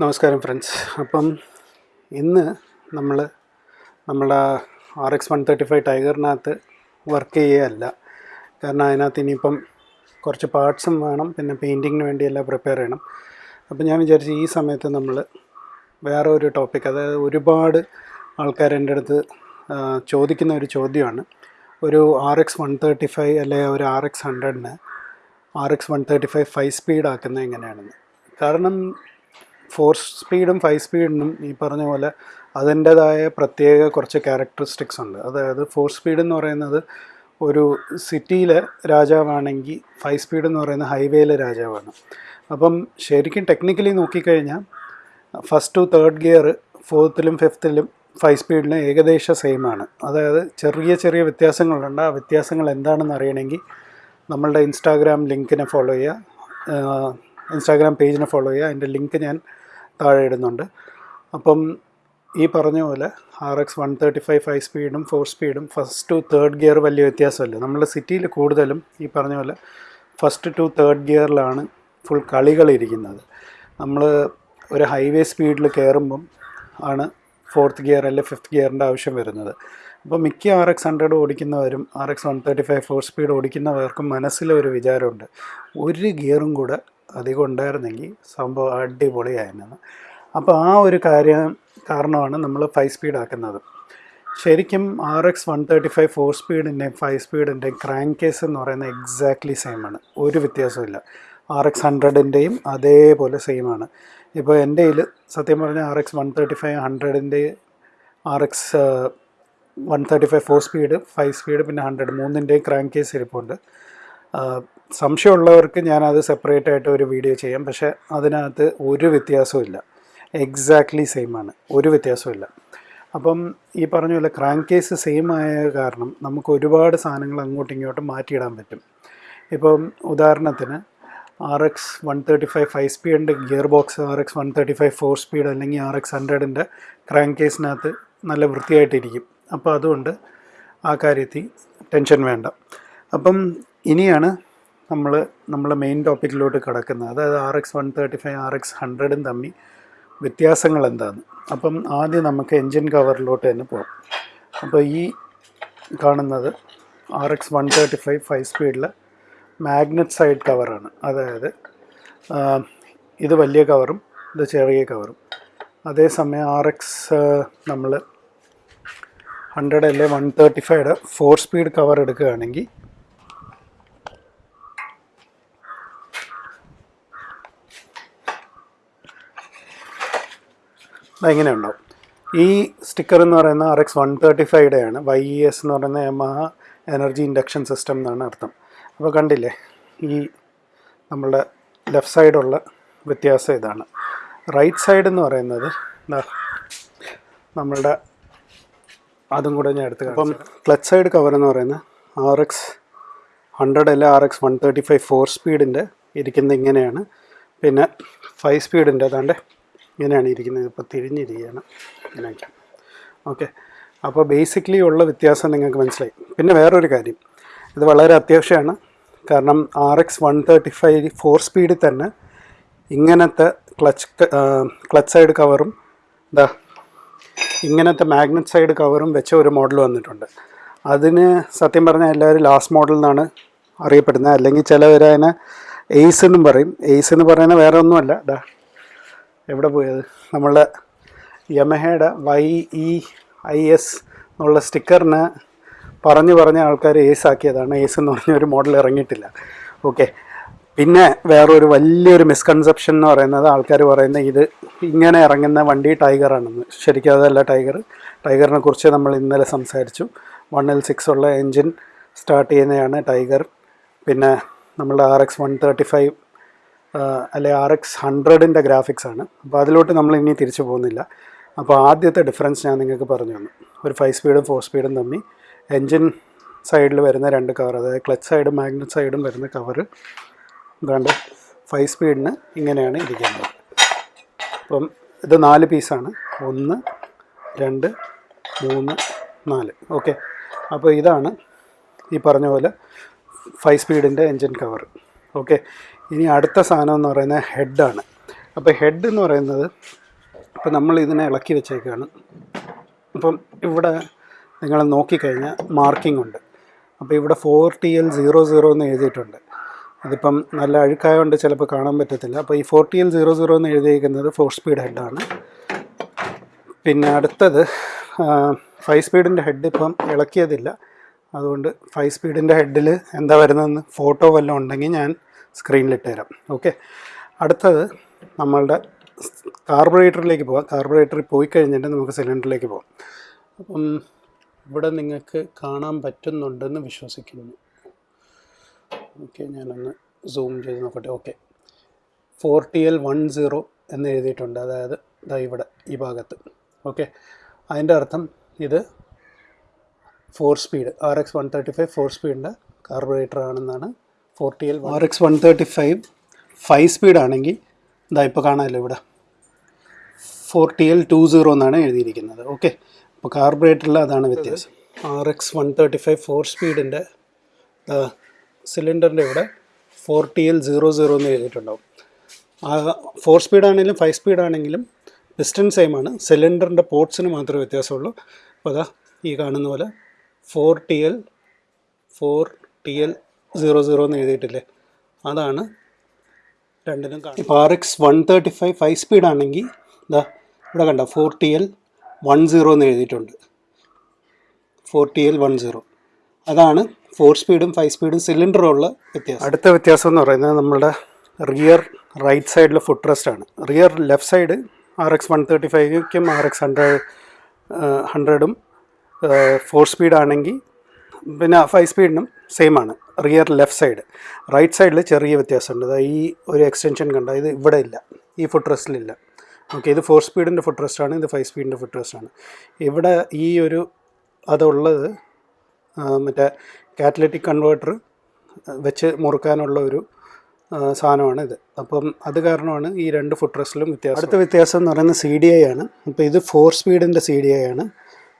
നമസ്കാരം ഫ്രണ്ട്സ് അപ്പം ഇന്ന് നമ്മൾ നമ്മുടെ R X one thirty five ടൈഗറിനകത്ത് work ചെയ്യുകയല്ല. കാരണം അതിനകത്ത് ഇനിയിപ്പം കുറച്ച് പാർട്സും വേണം പിന്നെ പെയിന്റിങ്ങിന് വേണ്ടിയെല്ലാം പ്രിപ്പയർ ചെയ്യണം. അപ്പം ഞാൻ വിചാരിച്ചു ഈ സമയത്ത് നമ്മൾ വേറെ ഒരു ടോപ്പിക് അതായത് ഒരുപാട് ആൾക്കാർ എന്റെ അടുത്ത് ചോദിക്കുന്ന ഒരു ചോദ്യമാണ്. ഒരു R X one thirty five അല്ലെങ്കിൽ ഒരു R X ഹൺഡ്രഡിന് R X one thirty five five speed ആക്കുന്നത് എങ്ങനെയാണെന്ന്. കാരണം ഫോർ സ്പീഡും ഫൈവ് സ്പീഡിനും ഈ പറഞ്ഞ പോലെ അതിന്റേതായ പ്രത്യേക കുറച്ച് ക്യാരക്ടറിസ്റ്റിക്സ് ഉണ്ട്. അതായത് ഫോർ സ്പീഡ് എന്ന് പറയുന്നത് ഒരു സിറ്റിയിലെ രാജാവാണെങ്കിൽ ഫൈവ് സ്പീഡ് എന്ന് പറയുന്നത് ഹൈവേയിലെ രാജാവാണ്. അപ്പം ശരിക്കും ടെക്നിക്കലി നോക്കിക്കഴിഞ്ഞാൽ ഫസ്റ്റ് ടു തേർഡ് ഗിയർ ഫോർത്തിലും ഫിഫ്ത്തിലും ഫൈവ് സ്പീഡിന് ഏകദേശം സെയിം ആണ്. അതായത് ചെറിയ ചെറിയ വ്യത്യാസങ്ങളുണ്ട്. ആ വ്യത്യാസങ്ങൾ എന്താണെന്ന് അറിയണമെങ്കിൽ നമ്മളുടെ ഇൻസ്റ്റാഗ്രാം ലിങ്കിനെ ഫോളോ ചെയ്യുക. ഇൻസ്റ്റാഗ്രാം പേജിനെ ഫോളോ ചെയ്യുക. അതിന്റെ ലിങ്ക് ഞാൻ താഴെ ഇടുന്നുണ്ട് അപ്പം ഈ പറഞ്ഞ പോലെ R X one thirty five five സ്പീഡും ഫോർ സ്പീഡും ഫസ്റ്റ് ടു തേർഡ് ഗിയർ വലിയ വ്യത്യാസമല്ല. നമ്മൾ സിറ്റിയിൽ കൂടുതലും ഈ പറഞ്ഞ പോലെ ഫസ്റ്റ് ടു തേർഡ് ഗിയറിലാണ് ഫുൾ കളികളിരിക്കുന്നത്. നമ്മൾ ഒരു ഹൈവേ സ്പീഡിൽ കയറുമ്പം ആണ് ഫോർത്ത് ഗിയർ അല്ലെങ്കിൽ ഫിഫ്ത്ത് ഗിയറിന്റെ ആവശ്യം വരുന്നത്. അപ്പോൾ മിക്ക R X hundred ഓടിക്കുന്നവരും R X one thirty five four speed ഓടിക്കുന്നവർക്കും മനസ്സിലൊരു വിചാരമുണ്ട്. ഒരു ഗിയറും കൂടെ അധികം ഉണ്ടായിരുന്നെങ്കിൽ സംഭവം അടിപൊളിയായിരുന്നു അപ്പോൾ ആ ഒരു കാര്യം കാരണമാണ് നമ്മൾ ഫൈവ് സ്പീഡ് ആക്കുന്നത്. ശരിക്കും R X one thirty five four സ്പീഡിന്റെയും five സ്പീഡിന്റെയും ക്രാങ്ക് കേസ് എന്ന് പറയുന്നത് എക്സാക്ട്ലി സെയിം ആണ്. ഒരു വ്യത്യാസമില്ല ആർ എക്സ് ഹൺഡ്രഡിന്റെയും അതേപോലെ സെയിം ആണ്. ഇപ്പോൾ എന്റെ കയ്യിൽ സത്യം പറഞ്ഞാൽ R X one thirty five ഹൺഡ്രഡിന്റെ R X one thirty five four speed five speed പിന്നെ ഹൺഡ്രഡ് മൂന്നിന്റെയും ക്രാങ്ക് കേസ് ഇരിപ്പുണ്ട്. സംശയമുള്ളവർക്ക് ഞാനത് സെപ്പറേറ്റ് ആയിട്ട് ഒരു വീഡിയോ ചെയ്യാം. പക്ഷേ അതിനകത്ത് ഒരു വ്യത്യാസവും എക്സാക്ട്ലി സെയിം ആണ്. ഒരു വ്യത്യാസവും അപ്പം ഈ പറഞ്ഞ പോലെ ക്രാങ്ക് കേസ് സെയിം ആയ കാരണം നമുക്ക് ഒരുപാട് സാധനങ്ങൾ അങ്ങോട്ടും ഇങ്ങോട്ടും മാറ്റിയിടാൻ പറ്റും. ഇപ്പം ഉദാഹരണത്തിന് R X one thirty five five സ്പീഡിന്റെ gear box R X one thirty five four speed അല്ലെങ്കിൽ ആർ എക്സ് ഹൺഡ്രഡിന്റെ ക്രാങ്ക് കേസിനകത്ത് നല്ല വൃത്തിയായിട്ടിരിക്കും. അപ്പോൾ അതുകൊണ്ട് ആ കാര്യത്തിൽ ടെൻഷൻ വേണ്ട. അപ്പം ഇനിയാണ് നമ്മൾ നമ്മളെ മെയിൻ ടോപ്പിക്കിലോട്ട് കിടക്കുന്നത്. അതായത് R X one thirty five R X ഹൺഡ്രഡും തമ്മിൽ വ്യത്യാസങ്ങൾ എന്താണ് അപ്പം ആദ്യം നമുക്ക് എൻജിൻ കവറിലോട്ട് തന്നെ പോകാം അപ്പോൾ ഈ കാണുന്നത് R X one thirty five five സ്പീഡിലെ magnet side കവറാണ് അതായത് ഇത് വലിയ കവറും ഇത് ചെറിയ കവറും അതേസമയം ആർ എക്സ് നമ്മൾ ഹൺഡ്രഡ് അല്ലെ one thirty five four speed cover എടുക്കുകയാണെങ്കിൽ ഇങ്ങനെ ഉണ്ടാവും ഈ സ്റ്റിക്കർ എന്ന് പറയുന്ന ആർ എക്സ് വൺ തേർട്ടി ഫൈവയുടെ വൈ ഇ എസ് എന്ന് പറയുന്ന യമഹ എനർജി ഇൻഡക്ഷൻ സിസ്റ്റം എന്നാണ് അർത്ഥം. അപ്പോൾ കണ്ടില്ലേ ഈ നമ്മളുടെ ലെഫ്റ്റ് സൈഡുള്ള വ്യത്യാസം ഇതാണ്. റൈറ്റ് സൈഡ് എന്ന് പറയുന്നത് നമ്മളുടെ അതും കൂടെ ഞാൻ എടുത്ത് അപ്പം ക്ലച്ച് സൈഡ് കവർ എന്ന് പറയുന്നത് ആർ എക്സ് ഹൺഡ്രഡ് അല്ല R X one thirty five four സ്പീഡിന്റെ ഇരിക്കുന്നത് ഇങ്ങനെയാണ്. പിന്നെ ഫൈവ് സ്പീഡിന്റെ അതാണ്ട് ഇങ്ങനെയാണ് ഇരിക്കുന്നത്. ഇപ്പോൾ തിരിഞ്ഞിരിക്കുകയാണ്. ഇങ്ങനെയൊക്കെ. ഓക്കെ. അപ്പോൾ ബേസിക്കലി ഉള്ള വ്യത്യാസം നിങ്ങൾക്ക് മനസ്സിലായി. പിന്നെ വേറൊരു കാര്യം. ഇത് വളരെ അത്യാവശ്യമാണ്. കാരണം R X one thirty five four സ്പീഡിൽ തന്നെ ഇങ്ങനത്തെ ക്ലച്ച് ക്ലച്ച് സൈഡ് കവറും ഇതാ ഇങ്ങനത്തെ മാഗ്നറ്റ് സൈഡ് കവറും വെച്ച ഒരു മോഡൽ വന്നിട്ടുണ്ട്. അതിന് സത്യം പറഞ്ഞാൽ എല്ലാവരും ലാസ്റ്റ് മോഡൽ എന്നാണ് അറിയപ്പെടുന്നത്. അല്ലെങ്കിൽ ചിലവർ അതിനെ എയ്സ് എന്നും പറയും. എയ്സ് എന്ന് പറയുന്നത് വേറെ ഒന്നുമല്ല ഡാ എവിടെ പോയത്? നമ്മളുടെ യമഹയുടെ വൈ ഇ ഐ എസ് എന്നുള്ള സ്റ്റിക്കറിന് പറഞ്ഞു പറഞ്ഞ ആൾക്കാർ ഏസ് ആക്കിയതാണ് ഏസ് എന്ന് പറഞ്ഞ ഒരു മോഡൽ ഇറങ്ങിയിട്ടില്ല. ഓക്കെ. പിന്നെ വേറൊരു വലിയൊരു മിസ്കൺസെപ്ഷൻ എന്ന് പറയുന്നത് ആൾക്കാർ പറയുന്നത് ഇത് ഇങ്ങനെ ഇറങ്ങുന്ന വണ്ടി ടൈഗറാണെന്ന്. ശരിക്കും അതല്ല ടൈഗർ. ടൈഗറിനെ കുറിച്ച് നമ്മൾ ഇന്നലെ സംസാരിച്ചു. വൺ എൽ സിക്സ് ഉള്ള എൻജിൻ സ്റ്റാർട്ട് ചെയ്യുന്നതാണ് ടൈഗർ. പിന്നെ നമ്മളുടെ R X one thirty five അല്ലെ ആർ എക്സ് ഹൺഡ്രഡിന്റെ ഗ്രാഫിക്സ് ആണ്. അപ്പോൾ അതിലോട്ട് നമ്മൾ ഇനി തിരിച്ചു പോകുന്നില്ല. അപ്പോൾ ആദ്യത്തെ ഡിഫറൻസ് ഞാൻ നിങ്ങൾക്ക് പറഞ്ഞു തന്നു. ഒരു ഫൈവ് സ്പീഡും ഫോർ സ്പീഡും തമ്മിൽ എൻജിൻ സൈഡിൽ വരുന്ന രണ്ട് കവർ അതായത് ക്ലച്ച് സൈഡും മാഗ്നറ്റ് സൈഡും വരുന്ന കവർ ഇതാണ്ട് ഫൈവ് സ്പീഡിന് ഇങ്ങനെയാണ് ഇരിക്കുന്നത്. അപ്പം ഇത് നാല് പീസാണ് ഒന്ന് രണ്ട് മൂന്ന് നാല്. ഓക്കെ അപ്പോൾ ഇതാണ് ഈ പറഞ്ഞ പോലെ ഫൈവ് സ്പീഡിന്റെ എൻജിൻ കവർ ഓക്കെ ഇനി അടുത്ത സാധനം എന്ന് പറയുന്നത് ഹെഡാണ് അപ്പോൾ ഹെഡ് എന്ന് പറയുന്നത് ഇപ്പോൾ നമ്മൾ ഇതിനെ ഇളക്കി വെച്ചേക്കാണ്. അപ്പം ഇവിടെ നിങ്ങൾ നോക്കിക്കഴിഞ്ഞാൽ മാർക്കിംഗ് ഉണ്ട്. അപ്പോൾ ഇവിടെ four T L zero zero എന്ന് എഴുതിയിട്ടുണ്ട്. ഇതിപ്പം നല്ല അഴുക്കായതുകൊണ്ട് ചിലപ്പോൾ കാണാൻ പറ്റത്തില്ല. അപ്പോൾ ഈ four T L zero zero എന്ന് എഴുതിയിരിക്കുന്നത് ഫോർ സ്പീഡ് ഹെഡാണ് പിന്നെ അടുത്തത് ഫൈവ് സ്പീഡിന്റെ ഹെഡ് ഇപ്പം ഇളക്കിയതില്ല. അതുകൊണ്ട് ഫൈവ് സ്പീഡിന്റെ ഹെഡിൽ എന്താ വരുന്നതെന്ന് ഫോട്ടോ വല്ലതും ഉണ്ടെങ്കിൽ ഞാൻ സ്ക്രീനിലിട്ട് തരാം ഓക്കെ. അടുത്തത് നമ്മളുടെ കാർബറേറ്ററിലേക്ക് പോകാം. കാർബറേറ്ററിൽ പോയി കഴിഞ്ഞിട്ട് നമുക്ക് സിലിണ്ടറിലേക്ക് പോകാം. അപ്പം ഇവിടെ നിങ്ങൾക്ക് കാണാൻ പറ്റുന്നുണ്ടെന്ന് വിശ്വസിക്കുന്നു. ഓക്കെ ഞാനൊന്ന് സൂം ചെയ്ത് നോക്കട്ടെ. Okay. Four T L one zero എന്ന് എഴുതിയിട്ടുണ്ട്. അതായത് ഇതാ ഇവിടെ ഈ ഭാഗത്ത്. ഓക്കെ. അതിന്റെ അർത്ഥം ഇത് four speed. R X one thirty five four സ്പീഡിന്റെ carburettor ആണെന്നാണ് four T L R X one thirty five five speed ആണെങ്കിൽ ഇതാ ഇപ്പോൾ കാണാമല്ലോ ഇവിടെ. ഫോർട്ടി എൽ ടു സീറോ എന്നാണ് എഴുതിയിരിക്കുന്നത്. ഓക്കെ അപ്പോൾ കാർബറേറ്ററിൽ അതാണ് വ്യത്യാസം. R X one thirty five four സ്പീഡിന്റെ സിലിണ്ടറിന്റെ ഇവിടെ ഫോർട്ടി എൽ സീറോ സീറോ എന്ന് എഴുതിയിട്ടുണ്ടാവും. ആ ഫോർ സ്പീഡ് ആണെങ്കിലും ഫൈവ് സ്പീഡ് ആണെങ്കിലും പിസ്റ്റൺ സെയിം ആണ്. സിലിണ്ടറിന്റെ പോർട്സിന് മാത്രമേ വ്യത്യാസമുള്ളൂ. അപ്പോൾ അതാ ഈ കാണുന്ന പോലെ four T L four T L zero zero എന്ന് എഴുതിയിട്ടില്ലേ? അതാണ് രണ്ടിനും ഇപ്പോൾ R X one thirty five five speed ആണെങ്കിൽ ഇതാ ഇവിടെ കണ്ട four T L one zero എന്ന് എഴുതിയിട്ടുണ്ട്. Four T L one zero അതാണ് ഫോർ സ്പീഡും ഫൈവ് സ്പീഡും സിലിണ്ടറും ഉള്ള വ്യത്യാസം. അടുത്ത വ്യത്യാസം എന്ന് പറയുന്നത് നമ്മളുടെ റിയർ റൈറ്റ് സൈഡിലെ ഫുഡ് റെസ്റ്റ് ആണ്. Rear left side R X one thirty ഫൈവിക്കും R X hundred ഹൺഡ്രഡും four speed ആണെങ്കിൽ പിന്നെ ഫൈവ് സ്പീഡിനും സെയിം ആണ്. റിയർ ലെഫ്റ്റ് സൈഡ് റൈറ്റ് സൈഡിൽ ചെറിയ വ്യത്യാസമുണ്ട്. അതായത് ഈ ഒരു എക്സ്റ്റൻഷൻ കണ്ട? ഇത് ഇവിടെ ഇല്ല. ഈ ഫുഡ് റെസ്റ്റിലില്ല ഓക്കെ ഇത് ഫോർ സ്പീഡിന്റെ ഫുഡ് റെസ്റ്റാണ് ഇത് ഫൈവ് സ്പീഡിന്റെ ഫുഡ് റെസ്റ്റാണ് ഇവിടെ ഈ ഒരു അതുള്ളത് മറ്റേ കാറ്റലറ്റിക് കൺവേർട്ടർ വെച്ച് മുറുക്കാനുള്ള ഒരു സാധനമാണ് ഇത്. അപ്പം അത് കാരണമാണ് ഈ രണ്ട് ഫുഡ് റെസ്റ്റിലും വ്യത്യാസം. അടുത്ത വ്യത്യാസം എന്ന് പറയുന്നത് സി ഡി ഐ ആണ്. അപ്പോൾ ഇത് ഫോർ സ്പീഡിന്റെ സി ഡി ഐ ആണ്.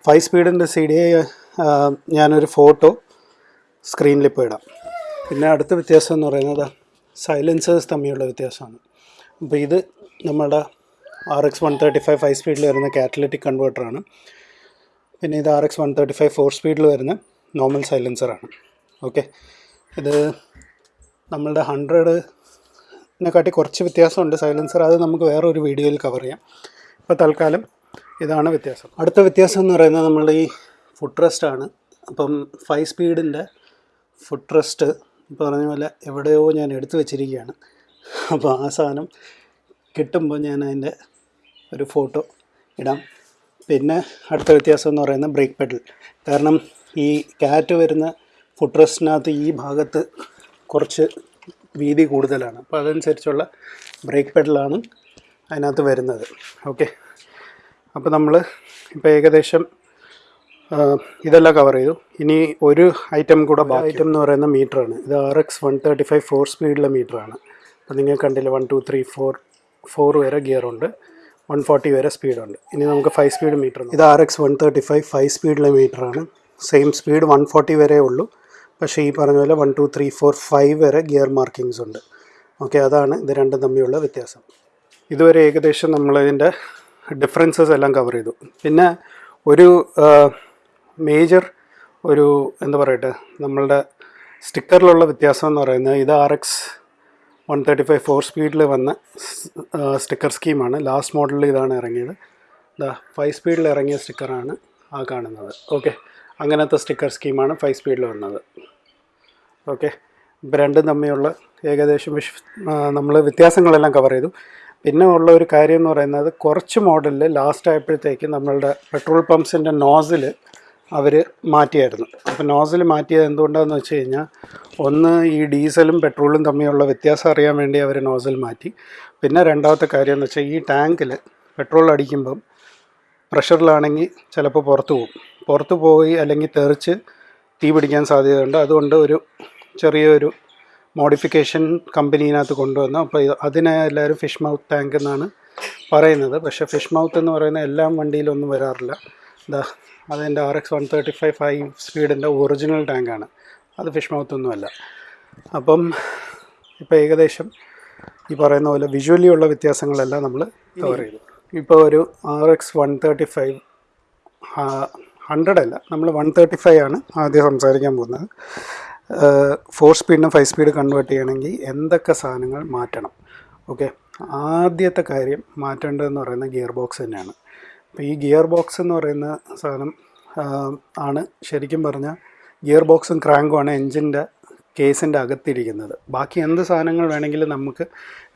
ഫൈവ് സ്പീഡിന്റെ സി ഡി ഐ ഞാനൊരു ഫോട്ടോ സ്ക്രീനിൽ ഇപ്പോൾ ഇടാം. പിന്നെ അടുത്ത വ്യത്യാസം എന്ന് പറയുന്നത് സൈലൻസേഴ്സ് തമ്മിലുള്ള വ്യത്യാസമാണ്. അപ്പോൾ ഇത് നമ്മുടെ R X one thirty five five സ്പീഡിൽ വരുന്ന കാറ്റലറ്റിക് കൺവേർട്ടറാണ് പിന്നെ ഇത് R X one thirty five four സ്പീഡിൽ വരുന്ന നോർമൽ സൈലൻസറാണ് ഓക്കെ ഇത് നമ്മളുടെ ഹൺഡ്രഡിനെക്കാട്ടി കുറച്ച് വ്യത്യാസമുണ്ട് സൈലൻസർ അത് നമുക്ക് വേറെ ഒരു വീഡിയോയിൽ കവർ ചെയ്യാം. ഇപ്പോൾ തൽക്കാലം ഇതാണ് വ്യത്യാസം. അടുത്ത വ്യത്യാസം എന്ന് പറയുന്നത് നമ്മളുടെ ഈ ഫുഡ് റെസ്റ്റ് ആണ്. അപ്പം ഫൈവ് സ്പീഡിന്റെ ഫുഡ് റെസ്റ്റ് പറഞ്ഞ പോലെ എവിടെയോ ഞാൻ എടുത്തു വെച്ചിരിക്കുകയാണ്. അപ്പോൾ ആ സാധനം കിട്ടുമ്പോൾ ഞാൻ അതിന്റെ ഒരു ഫോട്ടോ ഇടാം. പിന്നെ അടുത്ത വ്യത്യാസം എന്ന് പറയുന്നത് ബ്രേക്ക് പെഡൽ കാരണം ഈ കാറ്റ് വരുന്ന ഫുഡ് റെസ്റ്റിനകത്ത് ഈ ഭാഗത്ത് കുറച്ച് വീതി കൂടുതലാണ്. അപ്പോൾ അതനുസരിച്ചുള്ള ബ്രേക്ക് പെഡലാണ് അതിനകത്ത് വരുന്നത്. ഓക്കെ അപ്പോൾ നമ്മൾ ഇപ്പോൾ ഏകദേശം ഇതെല്ലാം കവർ ചെയ്തു. ഇനി ഒരു ഐറ്റം കൂടെ ഐറ്റം എന്ന് പറയുന്ന മീറ്ററാണ് ഇത് R X one thirty five four സ്പീഡിലെ മീറ്ററാണ് അപ്പോൾ നിങ്ങൾ കണ്ടില്ല one two three four four വരെ ഗിയറുണ്ട് വൺ ഫോർട്ടി വരെ സ്പീഡുണ്ട് ഇനി നമുക്ക് ഫൈവ് സ്പീഡ് മീറ്റർ ഇത് R X one thirty five five സ്പീഡിലെ മീറ്ററാണ് സെയിം സ്പീഡ് വൺ ഫോർട്ടി വരെ ഉള്ളൂ. പക്ഷേ ഈ പറഞ്ഞ പോലെ one two three four five വരെ ഗിയർ മാർക്കിങ്സ് ഉണ്ട്. ഓക്കെ അതാണ് ഇത് രണ്ടും തമ്മിലുള്ള വ്യത്യാസം. ഇതുവരെ ഏകദേശം നമ്മളിതിന്റെ ഡിഫറൻസസ് എല്ലാം കവർ ചെയ്തു. പിന്നെ ഒരു മേജർ ഒരു എന്താ പറയട്ടെ നമ്മളുടെ സ്റ്റിക്കറിലുള്ള വ്യത്യാസം എന്ന് പറയുന്നത് ഇത് R X one thirty five four സ്പീഡിൽ വന്ന സ്റ്റിക്കർ സ്കീമാണ് ലാസ്റ്റ് മോഡലിൽ ഇതാണ് ഇറങ്ങിയത്. ദാ ഫൈവ് സ്പീഡിൽ ഇറങ്ങിയ സ്റ്റിക്കറാണ് ആ കാണുന്നത്. ഓക്കെ അങ്ങനത്തെ സ്റ്റിക്കർ സ്കീമാണ് ഫൈവ് സ്പീഡിൽ വന്നത്. ഓക്കെ രണ്ടും തമ്മിലുള്ള ഏകദേശം വിഷ് നമ്മൾ വ്യത്യാസങ്ങളെല്ലാം കവർ ചെയ്തു. പിന്നെ ഉള്ള ഒരു കാര്യം എന്ന് പറയുന്നത് കുറച്ച് മോഡലിൽ ലാസ്റ്റ് ആയപ്പോഴത്തേക്ക് നമ്മളുടെ പെട്രോൾ പമ്പ്സിന്റെ നോസിൽ അവർ മാറ്റിയായിരുന്നു. അപ്പോൾ നോസിൽ മാറ്റിയത് എന്തുകൊണ്ടാണെന്ന് വെച്ച് കഴിഞ്ഞാൽ ഒന്ന് ഈ ഡീസലും പെട്രോളും തമ്മിലുള്ള വ്യത്യാസം അറിയാൻ വേണ്ടി അവർ നോസിൽ മാറ്റി. പിന്നെ രണ്ടാമത്തെ കാര്യം എന്ന് വെച്ചാൽ ഈ ടാങ്കിൽ പെട്രോൾ അടിക്കുമ്പം പ്രഷറിലാണെങ്കിൽ ചിലപ്പോൾ പുറത്തു പോകും. പുറത്തു പോയി അല്ലെങ്കിൽ തെറിച്ച് തീ പിടിക്കാൻ സാധ്യതയുണ്ട്. അതുകൊണ്ട് ഒരു ചെറിയൊരു മോഡിഫിക്കേഷൻ കമ്പനീനകത്ത് കൊണ്ടുവന്നു. അപ്പോൾ അതിനെ എല്ലാവരും ഫിഷ് മൗത്ത് ടാങ്ക് എന്നാണ് പറയുന്നത്. പക്ഷേ ഫിഷ് മൗത്ത് എന്ന് പറയുന്ന എല്ലാ വണ്ടിയിലൊന്നും വരാറില്ല. ഇതാ അതെന്റെ R X one thirty five five സ്പീഡിന്റെ original ടാങ്കാണ് അത് ഫിഷ് മൗത്തൊന്നുമല്ല അപ്പം ഇപ്പോൾ ഏകദേശം ഈ പറയുന്ന പോലെ വിഷ്വലി ഉള്ള വ്യത്യാസങ്ങളെല്ലാം നമ്മൾ കവർ ചെയ്തു. ഇപ്പോൾ ഒരു R X one thirty five hundred അല്ല നമ്മൾ വൺ തേർട്ടി ഫൈവ് ആണ് ആദ്യം സംസാരിക്കാൻ പോകുന്നത്. ഫോർ സ്പീഡിനും ഫൈവ് സ്പീഡ് കൺവേർട്ട് ചെയ്യണമെങ്കിൽ എന്തൊക്കെ സാധനങ്ങൾ മാറ്റണം? ഓക്കെ? ആദ്യത്തെ കാര്യം മാറ്റേണ്ടതെന്ന് പറയുന്നത് ഗിയർ ബോക്സ് തന്നെയാണ്. അപ്പോൾ ഈ ഗിയർ ബോക്സ് എന്ന് പറയുന്ന സാധനം ആണ് ശരിക്കും പറഞ്ഞാൽ ഗിയർ ബോക്സും ക്രാങ്കും ആണ് എൻജിന്റെ കേസിന്റെ അകത്തിരിക്കുന്നത്. ബാക്കി എന്ത് സാധനങ്ങൾ വേണമെങ്കിലും നമുക്ക്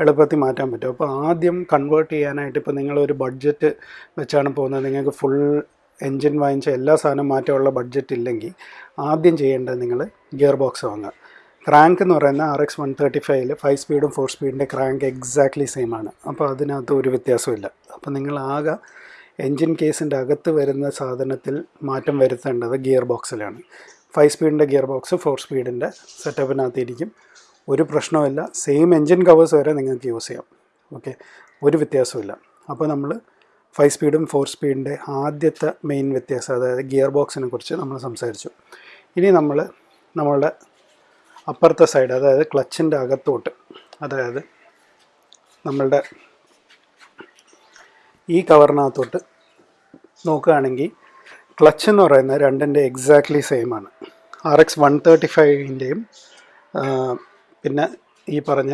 എളുപ്പത്തിൽ മാറ്റാൻ പറ്റും. അപ്പോൾ ആദ്യം കൺവേർട്ട് ചെയ്യാനായിട്ട് ഇപ്പോൾ നിങ്ങളൊരു ബഡ്ജറ്റ് വെച്ചാണ് പോകുന്നത്. നിങ്ങൾക്ക് ഫുൾ എൻജിൻ വാങ്ങിച്ച എല്ലാ സാധനം മാറ്റമുള്ള ബഡ്ജറ്റ് ഇല്ലെങ്കിൽ ആദ്യം ചെയ്യേണ്ടത് നിങ്ങൾ ഗിയർ ബോക്സ് വാങ്ങുക. ക്രാങ്ക് എന്ന് പറയുന്ന ആർ എക്സ് വൺ തേർട്ടി ഫൈവിൽ ഫൈവ് സ്പീഡും ഫോർ സ്പീഡിന്റെ ക്രാങ്ക് എക്സാക്ട്ലി സെയിം ആണ്. അപ്പോൾ അതിനകത്ത് ഒരു വ്യത്യാസമില്ല അപ്പോൾ നിങ്ങൾ ആകെ എൻജിൻ കേസിന്റെ അകത്ത് വരുന്ന സാധനത്തിൽ മാറ്റം വരുത്തേണ്ടത് ഗിയർ ബോക്സിലാണ്. ഫൈവ് സ്പീഡിന്റെ ഗിയർ ബോക്സ് ഫോർ സ്പീഡിന്റെ സെറ്റപ്പിനകത്ത് ഇരിക്കും ഒരു പ്രശ്നവുമില്ല. സെയിം എൻജിൻ കവേഴ്സ് വരെ നിങ്ങൾക്ക് യൂസ് ചെയ്യാം. ഓക്കെ? ഒരു വ്യത്യാസമില്ല അപ്പോൾ നമ്മൾ ഫൈവ് സ്പീഡും ഫോർ സ്പീഡിന്റെ ആദ്യത്തെ മെയിൻ വ്യത്യാസം അതായത് ഗിയർ ബോക്സിനെ കുറിച്ച് നമ്മൾ സംസാരിച്ചു. ഇനി നമ്മൾ നമ്മളുടെ അപ്പുറത്തെ സൈഡ് അതായത് ക്ലച്ചിന്റെ അകത്തോട്ട് അതായത് നമ്മളുടെ ഈ കവറിനകത്തോട്ട് നോക്കുകയാണെങ്കിൽ ക്ലച്ച് എന്ന് പറയുന്ന രണ്ടിന്റെ എക്സാക്ട്ലി സെയിം ആണ്. ആർ എക്സ് വൺ തേർട്ടി ഫൈവിന്റെയും പിന്നെ ഈ പറഞ്ഞ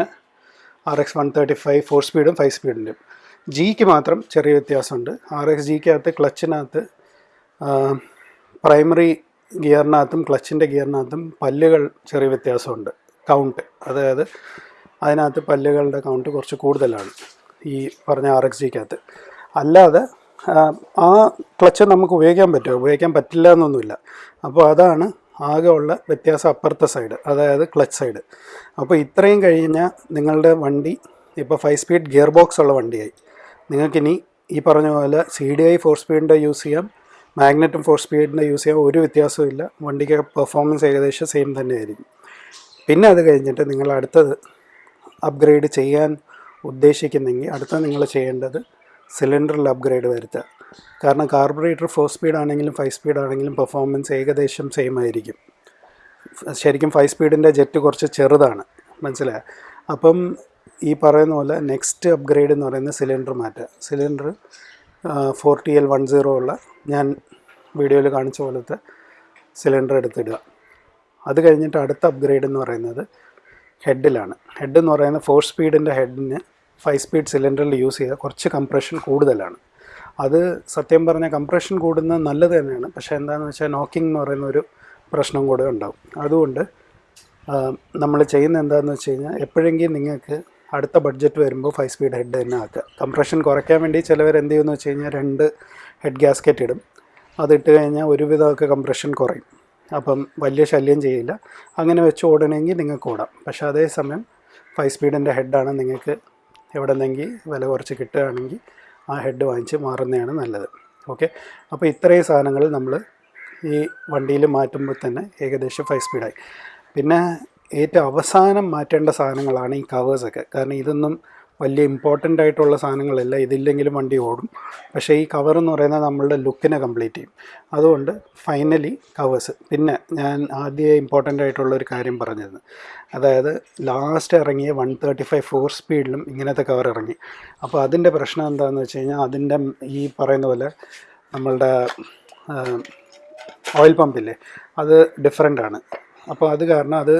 R X one thirty five four സ്പീഡും ഫൈവ് സ്പീഡിന്റെയും ജിക്ക് മാത്രം ചെറിയ വ്യത്യാസമുണ്ട്. ആർ എക്സ് ജിക്കകത്ത് ക്ലച്ചിനകത്ത് പ്രൈമറി ഗിയറിനകത്തും ക്ലച്ചിന്റെ ഗിയറിനകത്തും പല്ലുകൾ ചെറിയ വ്യത്യാസമുണ്ട്. കൗണ്ട് അതായത് അതിനകത്ത് പല്ലുകളുടെ കൗണ്ട് കുറച്ച് കൂടുതലാണ് ഈ പറഞ്ഞ ആർ എക്സ് ജിക്കകത്ത് അല്ലാതെ ആ, ക്ലച്ച് നമുക്ക് ഉപയോഗിക്കാൻ പറ്റുമോ? ഉപയോഗിക്കാൻ പറ്റില്ല എന്നൊന്നുമില്ല. അപ്പോൾ അതാണ് ആകെ ഉള്ള വ്യത്യാസം അപ്പുറത്തെ സൈഡ് അതായത് ക്ലച്ച് സൈഡ്. അപ്പോൾ ഇത്രയും കഴിഞ്ഞാൽ നിങ്ങളുടെ വണ്ടി ഇപ്പോൾ ഫൈവ് സ്പീഡ് ഗിയർ ബോക്സ് ഉള്ള വണ്ടിയായി. നിങ്ങൾക്കിനി ഈ പറഞ്ഞ പോലെ സി ഡി ഐ ഫോർ സ്പീഡിന്റെ യൂസ് ചെയ്യാം മാഗ്നറ്റും ഫോർ സ്പീഡിന്റെ യൂസ് ചെയ്യാം ഒരു വ്യത്യാസവും ഇല്ല. വണ്ടിക്ക് പെർഫോമൻസ് ഏകദേശം സെയിം തന്നെയായിരിക്കും. പിന്നെ അത് കഴിഞ്ഞിട്ട് നിങ്ങൾ അടുത്തത് അപ്ഗ്രേഡ് ചെയ്യാൻ ഉദ്ദേശിക്കുന്നെങ്കിൽ അടുത്ത നിങ്ങൾ ചെയ്യേണ്ടത് സിലിണ്ടറിൽ അപ്ഗ്രേഡ് വരുത്തുക. കാരണം കാർബറേറ്റർ ഫോർ സ്പീഡ് ആണെങ്കിലും ഫൈവ് സ്പീഡ് ആണെങ്കിലും പെർഫോമൻസ് ഏകദേശം സെയിം ആയിരിക്കും. ശരിക്കും ഫൈവ് സ്പീഡിന്റെ ജെറ്റ് കുറച്ച് ചെറുതാണ്. മനസ്സിലായോ? അപ്പം ഈ പറയുന്ന പോലെ നെക്സ്റ്റ് അപ്ഗ്രേഡ് എന്ന് പറയുന്നത് സിലിണ്ടർ മാറ്റുക cylinder four T L one zero ഉള്ള ഞാൻ വീഡിയോയിൽ കാണിച്ച പോലത്തെ സിലിണ്ടർ എടുത്തിടുക. അത് കഴിഞ്ഞിട്ട് അടുത്ത അപ്ഗ്രേഡ് എന്ന് പറയുന്നത് ഹെഡിലാണ് ഹെഡ് എന്ന് പറയുന്നത് ഫോർ സ്പീഡിന്റെ ഹെഡിന് ഫൈവ് സ്പീഡ് സിലിണ്ടറിൽ യൂസ് ചെയ്താൽ കുറച്ച് കംപ്രഷൻ കൂടുതലാണ്. അത് സത്യം പറഞ്ഞാൽ കംപ്രഷൻ കൂടുന്നത് നല്ലത് തന്നെയാണ്. പക്ഷേ എന്താണെന്ന് വെച്ചാൽ നോക്കിംഗ് എന്ന് പറയുന്ന ഒരു പ്രശ്നം കൂടെ ഉണ്ടാവും. അതുകൊണ്ട് നമ്മൾ ചെയ്യുന്ന എന്താണെന്ന് വെച്ച് കഴിഞ്ഞാൽ എപ്പോഴെങ്കിലും നിങ്ങൾക്ക് അടുത്ത ബഡ്ജറ്റ് വരുമ്പോൾ ഫൈവ് സ്പീഡ് ഹെഡ് തന്നെ ആക്കുക. കംപ്രഷൻ കുറയ്ക്കാൻ വേണ്ടി ചിലവർ എന്ത് ചെയ്യുമെന്ന് വെച്ച് കഴിഞ്ഞാൽ രണ്ട് ഹെഡ് ഗ്യാസ്കറ്റ് ഇടും. അതിട്ട് കഴിഞ്ഞാൽ ഒരുവിധമൊക്കെ കംപ്രഷൻ കുറയും. അപ്പം വലിയ ശല്യം ചെയ്യില്ല. അങ്ങനെ വെച്ച് ഓടണമെങ്കിൽ നിങ്ങൾക്ക് ഓടാം. പക്ഷേ അതേസമയം ഫൈവ് സ്പീഡിന്റെ ഹെഡാണ് നിങ്ങൾക്ക് എവിടെ നിന്നെങ്കിൽ വില കുറച്ച് കിട്ടുകയാണെങ്കിൽ ആ ഹെഡ് വാങ്ങിച്ച് മാറുന്നതാണ് നല്ലത്. ഓക്കെ? അപ്പോൾ ഇത്രയും സാധനങ്ങൾ നമ്മൾ ഈ വണ്ടിയിൽ മാറ്റുമ്പോൾ തന്നെ ഏകദേശം ഫൈവ് സ്പീഡായി പിന്നെ ഏറ്റവും അവസാനം മാറ്റേണ്ട സാധനങ്ങളാണ് ഈ കവേഴ്സൊക്കെ കാരണം ഇതൊന്നും വലിയ ഇമ്പോർട്ടന്റ് ആയിട്ടുള്ള സാധനങ്ങളല്ല. ഇതില്ലെങ്കിലും വണ്ടി ഓടും. പക്ഷേ ഈ കവർ എന്ന് പറയുന്നത് നമ്മളുടെ ലുക്കിനെ കംപ്ലീറ്റ് ചെയ്യും. അതുകൊണ്ട് ഫൈനലി കവേഴ്സ് പിന്നെ ഞാൻ ആദ്യം ഇമ്പോർട്ടന്റ് ആയിട്ടുള്ള ഒരു കാര്യം പറഞ്ഞിരുന്നു. അതായത് ലാസ്റ്റ് ഇറങ്ങിയ വൺ തേർട്ടി ഫൈവ് ഫോർ സ്പീഡിലും ഇങ്ങനത്തെ കവർ ഇറങ്ങി. അപ്പോൾ അതിന്റെ പ്രശ്നം എന്താണെന്ന് വെച്ച് കഴിഞ്ഞാൽ അതിന്റെ ഈ പറയുന്ന പോലെ നമ്മളുടെ ഓയിൽ പമ്പില്ലേ അത് ഡിഫറെന്റ് ആണ്. അപ്പോൾ അത് കാരണം അത്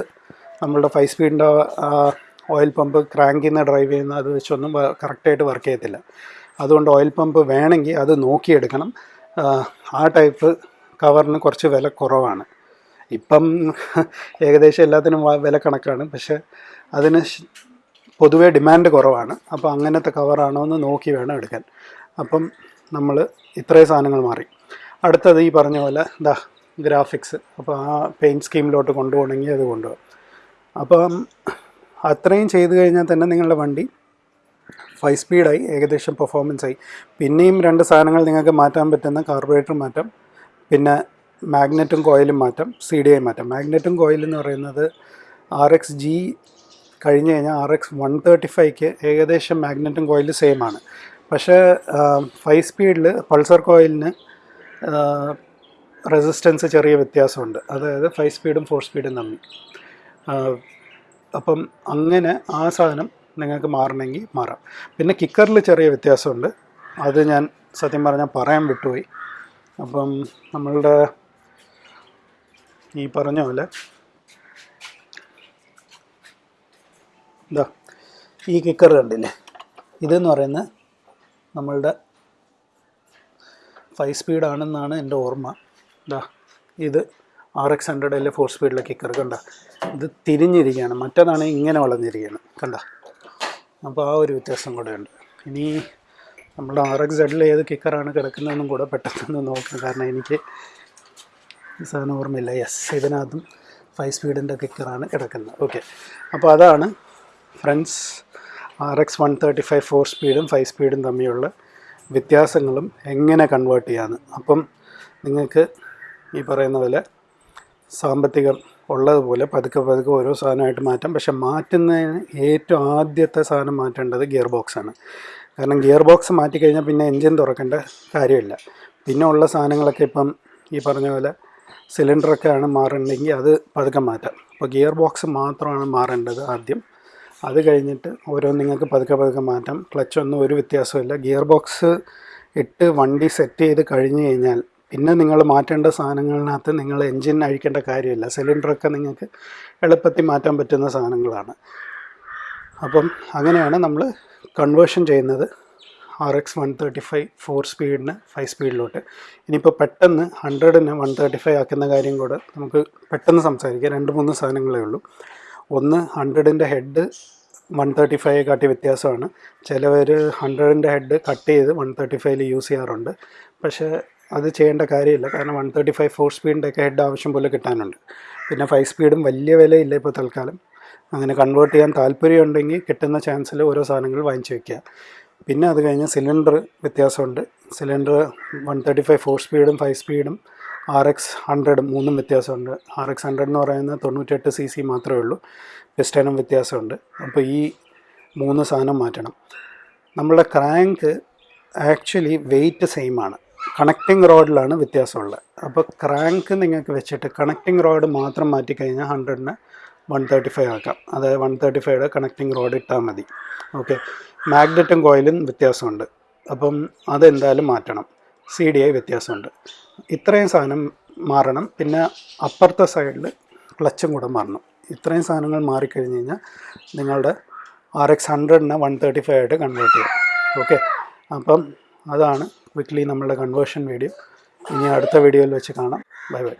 നമ്മളുടെ ഫൈവ് സ്പീഡിന്റെ ഓയിൽ പമ്പ് ക്രാങ്കിൽ ഡ്രൈവ് ചെയ്യുന്ന അത് വെച്ചൊന്നും കറക്റ്റായിട്ട് വർക്ക് ചെയ്യത്തില്ല. അതുകൊണ്ട് ഓയിൽ പമ്പ് വേണമെങ്കിൽ അത് നോക്കിയെടുക്കണം. ആ, ടൈപ്പ് കവറിന് കുറച്ച് വില കുറവാണ്. ഇപ്പം ഏകദേശം എല്ലാത്തിനും വില കണക്കാണ്. പക്ഷേ അതിന് പൊതുവേ ഡിമാൻഡ് കുറവാണ്. അപ്പോൾ അങ്ങനത്തെ കവറാണോ എന്ന് നോക്കി വേണം എടുക്കാൻ. അപ്പം നമ്മൾ ഇത്രയും സാധനങ്ങൾ മാറി. അടുത്തത് ഈ പറഞ്ഞ പോലെ ഇതാ ഗ്രാഫിക്സ്. അപ്പോൾ ആ പെയിന്റ് സ്കീമിലോട്ട് കൊണ്ടുപോകണമെങ്കിൽ അത് കൊണ്ടുപോകാം. അപ്പം അത്രയും ചെയ്ത് കഴിഞ്ഞാൽ തന്നെ നിങ്ങളുടെ വണ്ടി ഫൈവ് സ്പീഡായി ഏകദേശം പെർഫോമൻസ് ആയി. പിന്നെയും രണ്ട് സാധനങ്ങൾ നിങ്ങൾക്ക് മാറ്റാൻ പറ്റുന്ന കാർബറേറ്റർ മാറ്റം പിന്നെ മാഗ്നറ്റും കോയിലും മാറ്റം സി ഡി ഐ മാറ്റാം. മാഗ്നറ്റും കോയിലെന്ന് പറയുന്നത് ആർ എക്സ് ജി കഴിഞ്ഞ് കഴിഞ്ഞാൽ ആർ എക്സ് വൺ തേർട്ടി ഫൈവ്ക്ക് ഏകദേശം മാഗ്നറ്റും കോയിൽ സെയിം ആണ്. പക്ഷേ ഫൈവ് സ്പീഡിൽ പൾസർ കോയിലിന് റെസിസ്റ്റൻസ് ചെറിയ വ്യത്യാസമുണ്ട്. അതായത് ഫൈവ് സ്പീഡും ഫോർ സ്പീഡും തമ്മിൽ. അപ്പം അങ്ങനെ ആ സാധനം നിങ്ങൾക്ക് മാറണമെങ്കിൽ മാറാം. പിന്നെ കിക്കറിൽ ചെറിയ വ്യത്യാസമുണ്ട്. അത് ഞാൻ സത്യം പറഞ്ഞാൽ പറയാൻ വിട്ടുപോയി. അപ്പം നമ്മളുടെ ഈ പറഞ്ഞ പോലെ ഇതാ ഈ കിക്കർ കണ്ടില്ലേ? ഇതെന്ന് പറയുന്നത് നമ്മളുടെ ഫൈവ് സ്പീഡാണെന്നാണ് എന്റെ ഓർമ്മ. ഇതാ ഇത് ആർ എക്സ് ഹൺഡ്രഡ് അല്ലെ ഫോർ സ്പീഡിലെ കിക്കർ കണ്ട. ഇത് തിരിഞ്ഞിരിക്കുകയാണ്. മറ്റേതാണ് ഇങ്ങനെ വളഞ്ഞിരിക്കുകയാണ്. കണ്ട. അപ്പോൾ ആ ഒരു വ്യത്യാസം കൂടെ ഉണ്ട്. ഇനി നമ്മുടെ ആർ എക്സ് സെഡിൽ ഏത് കിക്കറാണ് കിടക്കുന്നതെന്നും കൂടെ പെട്ടെന്ന് നോക്കാം. കാരണം എനിക്ക് സാധനം ഓർമ്മയില്ല. യെസ് ഇതിനകത്തും ഫൈവ് സ്പീഡിന്റെ കിക്കറാണ് കിടക്കുന്നത്. ഓക്കെ അപ്പോൾ അതാണ് friends R X one thirty five four സ്പീഡും ഫൈവ് സ്പീഡും തമ്മിലുള്ള വ്യത്യാസങ്ങളും എങ്ങനെ കൺവേർട്ട് ചെയ്യാമെന്ന് അപ്പം നിങ്ങൾക്ക് ഈ പറയുന്ന പോലെ സാമ്പത്തികം ഉള്ളതുപോലെ പതുക്കെ പതുക്കെ ഓരോ സാധനമായിട്ട് മാറ്റാം. പക്ഷെ മാറ്റുന്നതിന് ഏറ്റവും ആദ്യത്തെ സാധനം മാറ്റേണ്ടത് ഗിയർ ബോക്സാണ് കാരണം ഗിയർ ബോക്സ് മാറ്റിക്കഴിഞ്ഞാൽ പിന്നെ എൻജിൻ തുറക്കേണ്ട കാര്യമില്ല. പിന്നെ ഉള്ള സാധനങ്ങളൊക്കെ ഇപ്പം ഈ പറഞ്ഞ പോലെ സിലിണ്ടറൊക്കെ ആണ് മാറണമെങ്കിൽ അത് പതുക്കെ മാറ്റാം. അപ്പോൾ ഗിയർ ബോക്സ് മാത്രമാണ് മാറേണ്ടത് ആദ്യം. അത് കഴിഞ്ഞിട്ട് ഓരോ നിങ്ങൾക്ക് പതുക്കെ പതുക്കെ മാറ്റാം. ക്ലച്ചൊന്നും ഒരു വ്യത്യാസമില്ല ഗിയർ ബോക്സ് ഇട്ട് വണ്ടി സെറ്റ് ചെയ്ത് കഴിഞ്ഞ് കഴിഞ്ഞാൽ പിന്നെ നിങ്ങൾ മാറ്റേണ്ട സാധനങ്ങളിനകത്ത് നിങ്ങൾ എൻജിൻ അഴിക്കേണ്ട കാര്യമില്ല. സിലിണ്ടറൊക്കെ നിങ്ങൾക്ക് എളുപ്പത്തിൽ മാറ്റാൻ പറ്റുന്ന സാധനങ്ങളാണ്. അപ്പം അങ്ങനെയാണ് നമ്മൾ കൺവേർഷൻ ചെയ്യുന്നത് R X one thirty five four സ്പീഡിന് five സ്പീഡിലോട്ട് ഇനിയിപ്പോൾ പെട്ടെന്ന് ഹൺഡ്രഡിന് വൺ തേർട്ടി ഫൈവ് ആക്കുന്ന കാര്യം കൂടെ നമുക്ക് പെട്ടെന്ന് സംസാരിക്കാം. രണ്ട് മൂന്ന് സാധനങ്ങളേ ഉള്ളൂ. ഒന്ന് ഹൺഡ്രഡിന്റെ ഹെഡ് വൺ തേർട്ടി ഫൈവ് കാട്ടി വ്യത്യാസമാണ്. ചിലവർ ഹൺഡ്രഡിന്റെ ഹെഡ് കട്ട് ചെയ്ത് വൺ തേർട്ടി ഫൈവിൽ യൂസ് ചെയ്യാറുണ്ട്. പക്ഷേ അത് ചെയ്യേണ്ട കാര്യമില്ല. കാരണം വൺ തേർട്ടി ഫൈവ് ഫോർ സ്പീഡിന്റെ ഒക്കെ ഹെഡ് ആവശ്യം പോലെ കിട്ടാനുണ്ട്. പിന്നെ ഫൈവ് സ്പീഡും വലിയ വിലയില്ല ഇപ്പോൾ തൽക്കാലം. അങ്ങനെ കൺവേർട്ട് ചെയ്യാൻ താല്പര്യമുണ്ടെങ്കിൽ കിട്ടുന്ന ചാൻസിൽ ഓരോ സാധനങ്ങൾ വാങ്ങിച്ചു വയ്ക്കുക പിന്നെ അത് കഴിഞ്ഞ് സിലിണ്ടർ വ്യത്യാസമുണ്ട്. Cylinder one thirty five four സ്പീഡും ഫൈവ് സ്പീഡും ആർ എക്സ് ഹൺഡ്രഡ് മൂന്നും വ്യത്യാസമുണ്ട്. ആർ എക്സ് ഹൺഡ്രഡ് എന്ന് പറയുന്നത് തൊണ്ണൂറ്റെട്ട് സി സി മാത്രമേ ഉള്ളൂ. പിസ്റ്റനും വ്യത്യാസമുണ്ട്. അപ്പോൾ ഈ മൂന്ന് സാധനം മാറ്റണം. നമ്മളുടെ ക്രാങ്ക് ആക്ച്വലി വെയിറ്റ് സെയിമാണ് കണക്റ്റിംഗ് റോഡിലാണ് വ്യത്യാസമുള്ളത്. അപ്പോൾ ക്രാങ്ക് നിങ്ങൾക്ക് വെച്ചിട്ട് കണക്റ്റിംഗ് റോഡ് മാത്രം മാറ്റിക്കഴിഞ്ഞാൽ ഹൺഡ്രഡിന് വൺ തേർട്ടി ഫൈവ് ആക്കാം. അതായത് വൺ തേർട്ടി ഫൈവയുടെ കണക്റ്റിംഗ് റോഡ് ഇട്ടാൽ മതി. ഓക്കെ? മാഗ്നറ്റും കോയിലും വ്യത്യാസമുണ്ട്. അപ്പം അതെന്തായാലും മാറ്റണം. സി ഡി ഐ വ്യത്യാസമുണ്ട്. ഇത്രയും സാധനം മാറണം. പിന്നെ അപ്പുറത്തെ സൈഡിൽ ക്ലച്ചും കൂടെ മാറണം. ഇത്രയും സാധനങ്ങൾ മാറിക്കഴിഞ്ഞ് കഴിഞ്ഞാൽ നിങ്ങളുടെ ആർ എക്സ് ഹൺഡ്രഡിനെ വൺ തേർട്ടി ഫൈവ് ആയിട്ട് കൺവേർട്ട് ചെയ്യാം. ഓക്കെ? അപ്പം അതാണ് ക്വിക്ക്ലി നമ്മളുടെ കൺവേർഷൻ വീഡിയോ ഇനി അടുത്ത വീഡിയോയിൽ വെച്ച് കാണാം. Bye bye